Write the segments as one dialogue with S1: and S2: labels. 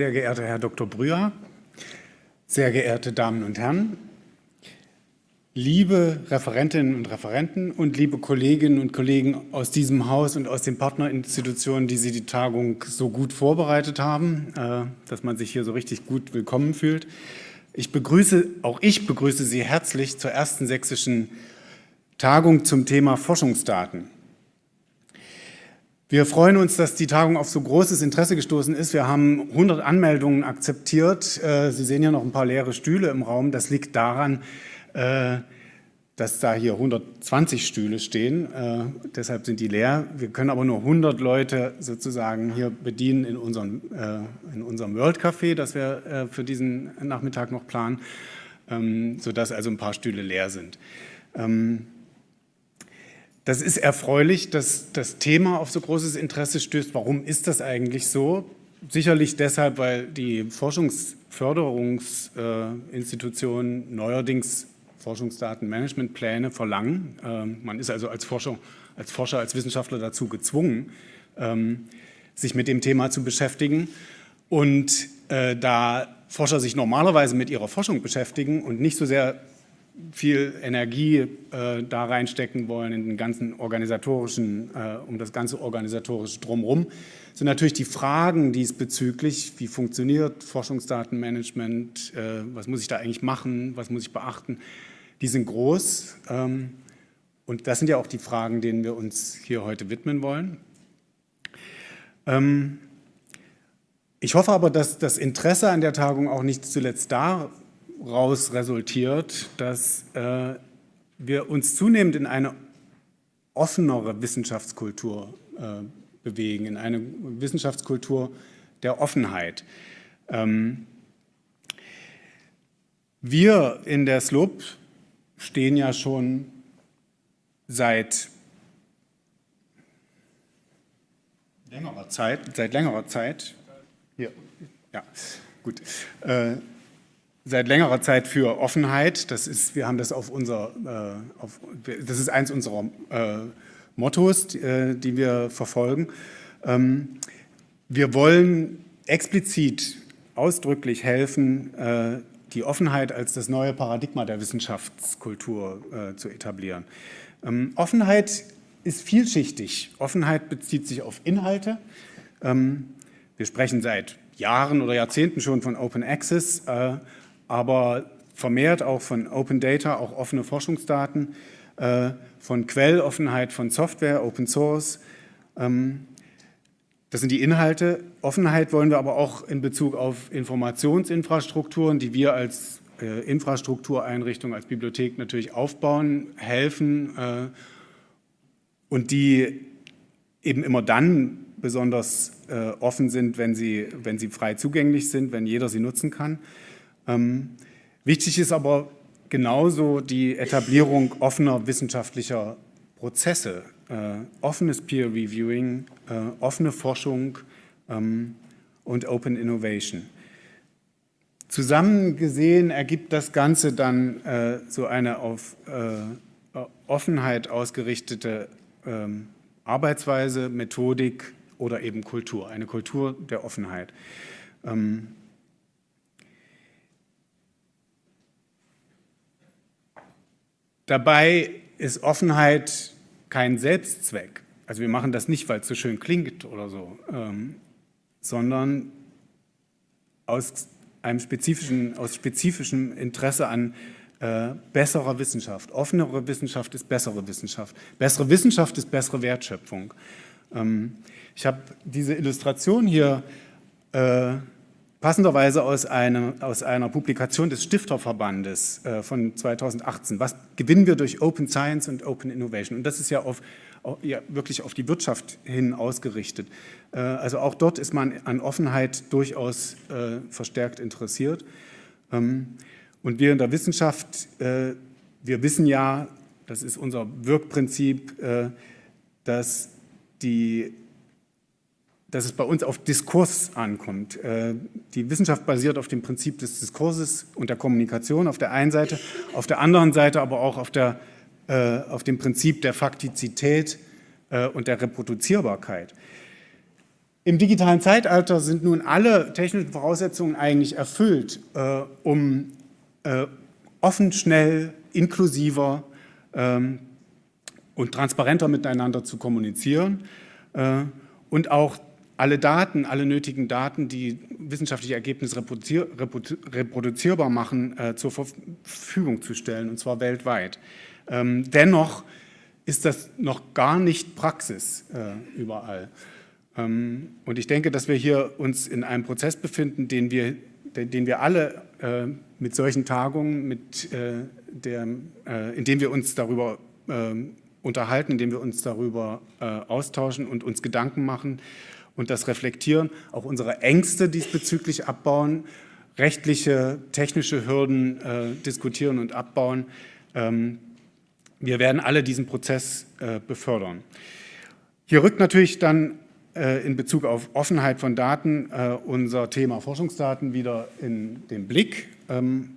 S1: Sehr geehrter Herr Dr. Brüher, sehr geehrte Damen und Herren, liebe Referentinnen und Referenten und liebe Kolleginnen und Kollegen aus diesem Haus und aus den Partnerinstitutionen, die Sie die Tagung so gut vorbereitet haben, äh, dass man sich hier so richtig gut willkommen fühlt. Ich begrüße, auch ich begrüße Sie herzlich zur ersten sächsischen Tagung zum Thema Forschungsdaten. Wir freuen uns, dass die Tagung auf so großes Interesse gestoßen ist. Wir haben 100 Anmeldungen akzeptiert. Äh, Sie sehen hier noch ein paar leere Stühle im Raum. Das liegt daran, äh, dass da hier 120 Stühle stehen. Äh, deshalb sind die leer. Wir können aber nur 100 Leute sozusagen hier bedienen in unserem, in unserem World Café, das wir für diesen Nachmittag noch planen, ähm, sodass also ein paar Stühle leer sind. Das ist erfreulich, dass das Thema auf so großes Interesse stößt. Warum ist das eigentlich so? Sicherlich deshalb, weil die Forschungsförderungsinstitutionen neuerdings Forschungsdatenmanagementpläne verlangen. Ähm, man ist also als Forscher, als Forscher, als Wissenschaftler dazu gezwungen, ähm, sich mit dem Thema zu beschäftigen. Und äh, da Forscher sich normalerweise mit ihrer Forschung beschäftigen und nicht so sehr viel Energie äh, da reinstecken wollen in den ganzen organisatorischen, äh, um das ganze organisatorische Drumherum, sind natürlich die Fragen diesbezüglich, wie funktioniert Forschungsdatenmanagement, äh, was muss ich da eigentlich machen, was muss ich beachten, die sind groß. Ähm, und das sind ja auch die Fragen, denen wir uns hier heute widmen wollen. Ähm, ich hoffe aber, dass das Interesse an der Tagung auch nicht zuletzt da daraus resultiert, dass äh, wir uns zunehmend in eine offenere Wissenschaftskultur äh, bewegen, in eine Wissenschaftskultur der Offenheit. Ähm, wir in der SLUB stehen ja schon seit längerer Zeit, seit längerer Zeit, hier, ja, gut, äh, seit längerer Zeit für Offenheit. Das ist, wir haben das auf unser, äh, auf, das ist eins unserer äh, Mottos, die, äh, die, wir verfolgen. Ähm, wir wollen explizit ausdrücklich helfen, äh, die Offenheit als das neue Paradigma der Wissenschaftskultur äh, zu etablieren. Ähm, Offenheit ist vielschichtig. Offenheit bezieht sich auf Inhalte. Ähm, wir sprechen seit Jahren oder Jahrzehnten schon von Open Access. Aber vermehrt auch von Open Data, auch offene Forschungsdaten, äh, von Quelloffenheit von Software, Open Source. Ähm, das sind die Inhalte. Offenheit wollen wir aber auch in Bezug auf Informationsinfrastrukturen, die wir als äh, Infrastruktureinrichtung, als Bibliothek natürlich aufbauen, helfen äh, und die eben immer dann besonders offen sind, wenn sie, wenn sie frei zugänglich sind, wenn jeder sie nutzen kann. Ähm, wichtig ist aber genauso die Etablierung offener wissenschaftlicher Prozesse, äh, offenes Peer Reviewing, äh, offene Forschung ähm, und Open Innovation. Zusammen gesehen ergibt das Ganze dann äh, so eine auf äh, Offenheit ausgerichtete ähm, Arbeitsweise, Methodik oder eben Kultur, eine Kultur der Offenheit. Ähm, Dabei ist Offenheit kein Selbstzweck. Also wir machen das nicht, weil es so schön klingt oder so, ähm, sondern aus einem spezifischen, aus spezifischem Interesse an äh, besserer Wissenschaft. Offenere Wissenschaft ist bessere Wissenschaft. Bessere Wissenschaft ist bessere Wertschöpfung. Ähm, ich habe diese Illustration hier äh, passenderweise aus, einem, aus einer Publikation des Stifterverbandes äh, von 2018. Was gewinnen wir durch Open Science und Open Innovation? Und das ist ja, auf, ja wirklich auf die Wirtschaft hin ausgerichtet. Äh, also auch dort ist man an Offenheit durchaus äh, verstärkt interessiert. Ähm, und wir in der Wissenschaft, äh, wir wissen ja, das ist unser Wirkprinzip, äh, dass die dass es bei uns auf Diskurs ankommt. Äh, die Wissenschaft basiert auf dem Prinzip des Diskurses und der Kommunikation auf der einen Seite, auf der anderen Seite aber auch auf, der, äh, auf dem Prinzip der Faktizität äh, und der Reproduzierbarkeit. Im digitalen Zeitalter sind nun alle technischen Voraussetzungen eigentlich erfüllt, um offen, schnell, inklusiver ähm, und transparenter miteinander zu kommunizieren und auch alle Daten, alle nötigen Daten, die wissenschaftliche Ergebnisse reproduzierbar machen, äh, zur Verfügung zu stellen, und zwar weltweit. Ähm, dennoch ist das noch gar nicht Praxis äh, überall. Ähm, und ich denke, dass wir hier uns in einem Prozess befinden, den wir, den wir alle äh, mit solchen Tagungen, mit äh, der, äh, in dem wir uns darüber ähm, unterhalten, in dem wir uns darüber äh, austauschen und uns Gedanken machen, und das Reflektieren, auch unsere Ängste diesbezüglich abbauen, rechtliche, technische Hürden äh, diskutieren und abbauen. Ähm, wir werden alle diesen Prozess äh, befördern. Hier rückt natürlich dann äh, in Bezug auf Offenheit von Daten äh, unser Thema Forschungsdaten wieder in den Blick. Ähm,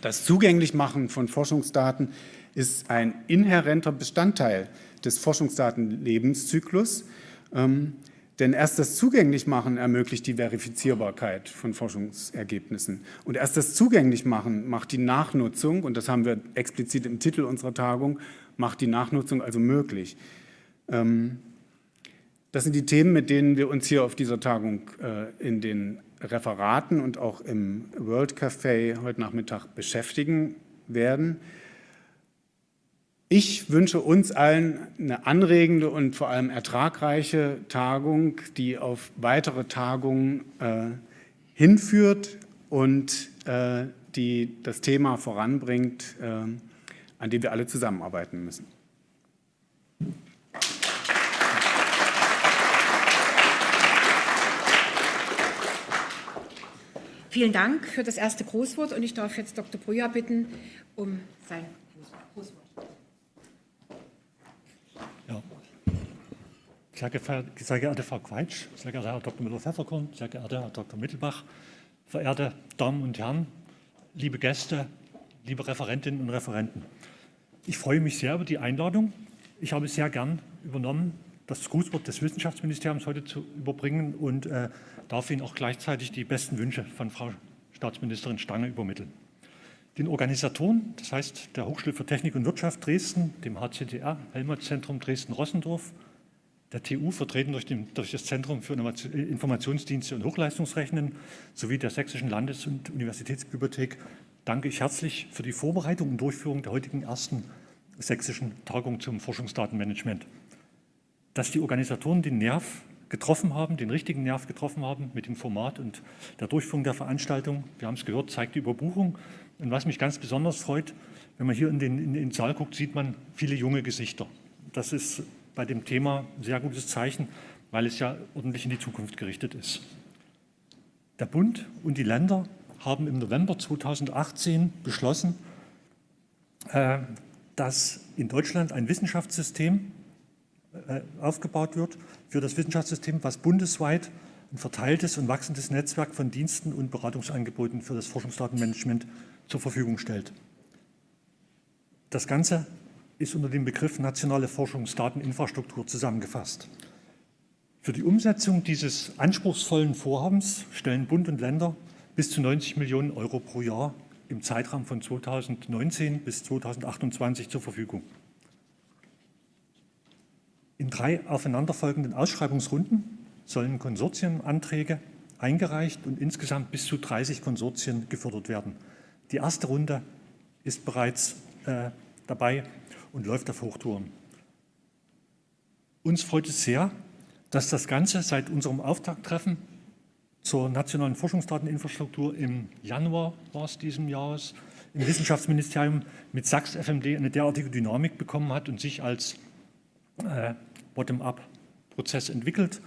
S1: das Zugänglichmachen von Forschungsdaten ist ein inhärenter Bestandteil des Forschungsdatenlebenszyklus. Ähm, denn erst das Zugänglichmachen ermöglicht die Verifizierbarkeit von Forschungsergebnissen. Und erst das Zugänglichmachen macht die Nachnutzung, und das haben wir explizit im Titel unserer Tagung, macht die Nachnutzung also möglich. Ähm, das sind die Themen, mit denen wir uns hier auf dieser Tagung äh, in den Referaten und auch im World Café heute Nachmittag beschäftigen werden. Ich wünsche uns allen eine anregende und vor allem ertragreiche Tagung, die auf weitere Tagungen äh, hinführt und äh, die das Thema voranbringt, äh, an dem wir alle zusammenarbeiten müssen.
S2: Vielen Dank für das erste Großwort und ich darf jetzt Dr. Brüher bitten um sein
S3: Sehr, sehr geehrte Frau Quaitsch, sehr geehrter Herr Dr. Müller-Pfefferkorn, sehr geehrter Herr Dr. Mittelbach, verehrte Damen und Herren, liebe Gäste, liebe Referentinnen und Referenten. Ich freue mich sehr über die Einladung. Ich habe sehr gern übernommen, das Grußwort des Wissenschaftsministeriums heute zu überbringen und äh, darf Ihnen auch gleichzeitig die besten Wünsche von Frau Staatsministerin Stange übermitteln. Den Organisatoren, das heißt der Hochschule für Technik und Wirtschaft Dresden, dem HCTR, Helmholtz-Zentrum Dresden-Rossendorf, der TU, vertreten durch, den, durch das Zentrum für Informationsdienste und Hochleistungsrechnen sowie der Sächsischen Landes- und Universitätsbibliothek, danke ich herzlich für die Vorbereitung und Durchführung der heutigen ersten sächsischen Tagung zum Forschungsdatenmanagement. Dass die Organisatoren den Nerv getroffen haben, den richtigen Nerv getroffen haben mit dem Format und der Durchführung der Veranstaltung, wir haben es gehört, zeigt die Überbuchung. Und was mich ganz besonders freut, wenn man hier in den, in den Saal guckt, sieht man viele junge Gesichter. Das ist bei dem Thema ein sehr gutes Zeichen, weil es ja ordentlich in die Zukunft gerichtet ist. Der Bund und die Länder haben im November 2018 beschlossen, äh, dass in Deutschland ein Wissenschaftssystem äh, aufgebaut wird für das Wissenschaftssystem, was bundesweit ein verteiltes und wachsendes Netzwerk von Diensten und Beratungsangeboten für das Forschungsdatenmanagement zur Verfügung stellt. Das Ganze ist unter dem Begriff nationale Forschungsdateninfrastruktur zusammengefasst. Für die Umsetzung dieses anspruchsvollen Vorhabens stellen Bund und Länder bis zu 90 Millionen Euro pro Jahr im Zeitraum von 2019 bis 2028 zur Verfügung. In drei aufeinanderfolgenden Ausschreibungsrunden sollen Konsortienanträge eingereicht und insgesamt bis zu 30 Konsortien gefördert werden. Die erste Runde ist bereits äh, dabei und läuft auf Hochtouren. Uns freut es sehr, dass das Ganze seit unserem Auftakttreffen zur nationalen Forschungsdateninfrastruktur im Januar war es diesem Jahres im Wissenschaftsministerium mit Sachs FMD eine derartige Dynamik bekommen hat und sich als äh, Bottom-up-Prozess entwickelt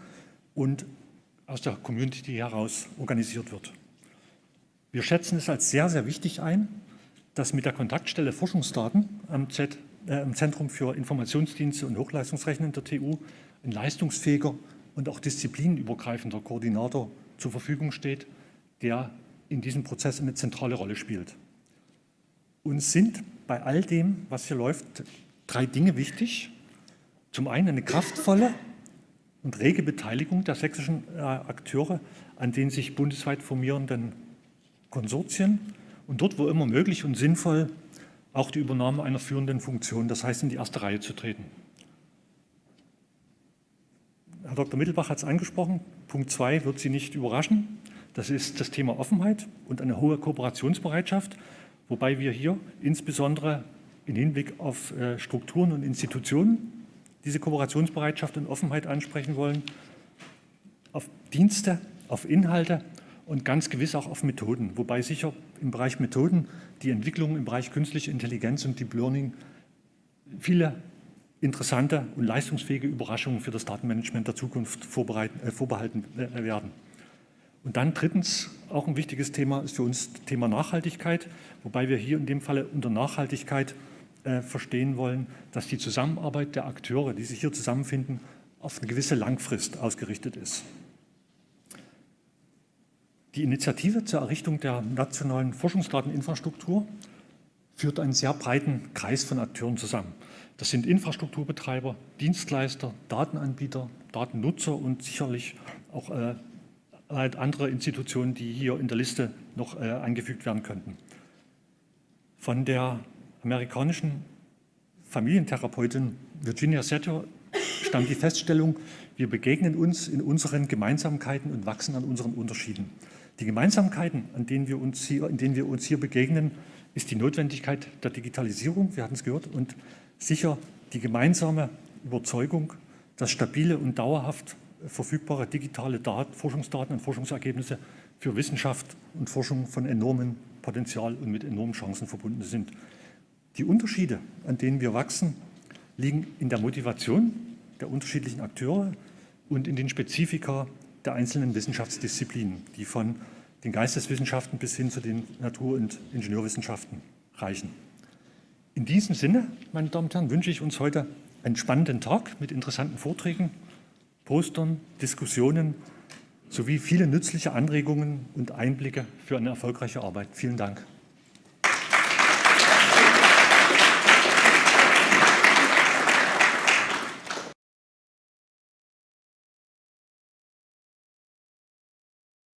S3: und aus der Community heraus organisiert wird. Wir schätzen es als sehr, sehr wichtig ein, dass mit der Kontaktstelle Forschungsdaten am Z im Zentrum für Informationsdienste und Hochleistungsrechnen der TU ein leistungsfähiger und auch disziplinübergreifender Koordinator zur Verfügung steht, der in diesem Prozess eine zentrale Rolle spielt. Uns sind bei all dem, was hier läuft, drei Dinge wichtig. Zum einen eine kraftvolle und rege Beteiligung der sächsischen äh, Akteure an den sich bundesweit formierenden Konsortien und dort, wo immer möglich und sinnvoll, auch die Übernahme einer führenden Funktion, das heißt in die erste Reihe zu treten. Herr Dr. Mittelbach hat es angesprochen, Punkt 2 wird Sie nicht überraschen. Das ist das Thema Offenheit und eine hohe Kooperationsbereitschaft, wobei wir hier insbesondere im Hinblick auf äh, Strukturen und Institutionen diese Kooperationsbereitschaft und Offenheit ansprechen wollen, auf Dienste, auf Inhalte und ganz gewiss auch auf Methoden, wobei sicher im Bereich Methoden die Entwicklung im Bereich künstliche Intelligenz und Deep Learning viele interessante und leistungsfähige Überraschungen für das Datenmanagement der Zukunft äh, vorbehalten äh, werden. Und dann drittens, auch ein wichtiges Thema ist für uns das Thema Nachhaltigkeit, wobei wir hier in dem Falle unter Nachhaltigkeit äh, verstehen wollen, dass die Zusammenarbeit der Akteure, die sich hier zusammenfinden, auf eine gewisse Langfrist ausgerichtet ist. Die Initiative zur Errichtung der nationalen Forschungsdateninfrastruktur führt einen sehr breiten Kreis von Akteuren zusammen. Das sind Infrastrukturbetreiber, Dienstleister, Datenanbieter, Datennutzer und sicherlich auch äh, halt andere Institutionen, die hier in der Liste noch äh, angefügt werden könnten. Von der amerikanischen Familientherapeutin Virginia Setter stammt die Feststellung, wir begegnen uns in unseren Gemeinsamkeiten und wachsen an unseren Unterschieden. Die Gemeinsamkeiten, an denen wir uns hier, in denen wir uns hier begegnen, ist die Notwendigkeit der Digitalisierung, wir hatten es gehört, und sicher die gemeinsame Überzeugung, dass stabile und dauerhaft verfügbare digitale Daten, Forschungsdaten und Forschungsergebnisse für Wissenschaft und Forschung von enormem Potenzial und mit enormen Chancen verbunden sind. Die Unterschiede, an denen wir wachsen, liegen in der Motivation der unterschiedlichen Akteure und in den Spezifika der einzelnen Wissenschaftsdisziplinen, die von den Geisteswissenschaften bis hin zu den Natur- und Ingenieurwissenschaften reichen. In diesem Sinne, meine Damen und Herren, wünsche ich uns heute einen spannenden Tag mit interessanten Vorträgen, Postern, Diskussionen sowie viele nützliche Anregungen und Einblicke für eine erfolgreiche Arbeit. Vielen Dank.